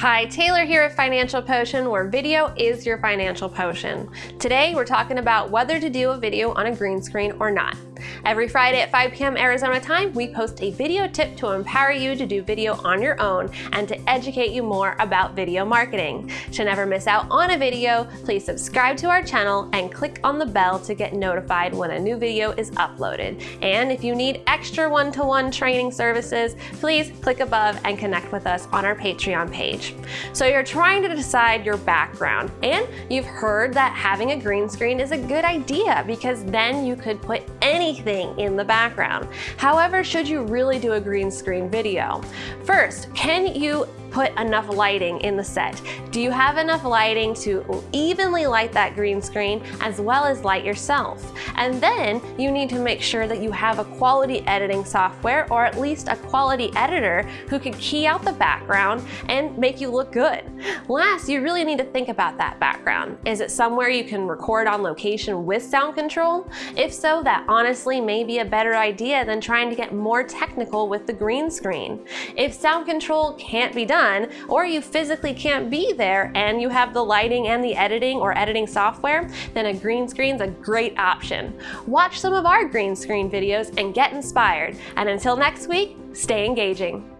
Hi, Taylor here at Financial Potion, where video is your financial potion. Today, we're talking about whether to do a video on a green screen or not. Every Friday at 5 p.m. Arizona time, we post a video tip to empower you to do video on your own and to educate you more about video marketing. To never miss out on a video, please subscribe to our channel and click on the bell to get notified when a new video is uploaded. And if you need extra one-to-one -one training services, please click above and connect with us on our Patreon page. So you're trying to decide your background and you've heard that having a green screen is a good idea because then you could put any anything in the background. However, should you really do a green screen video? First, can you put enough lighting in the set? Do you have enough lighting to evenly light that green screen as well as light yourself? And then you need to make sure that you have a quality editing software or at least a quality editor who can key out the background and make you look good. Last, you really need to think about that background. Is it somewhere you can record on location with sound control? If so, that honestly may be a better idea than trying to get more technical with the green screen. If sound control can't be done, done, or you physically can't be there and you have the lighting and the editing or editing software, then a green screen's a great option. Watch some of our green screen videos and get inspired. And until next week, stay engaging.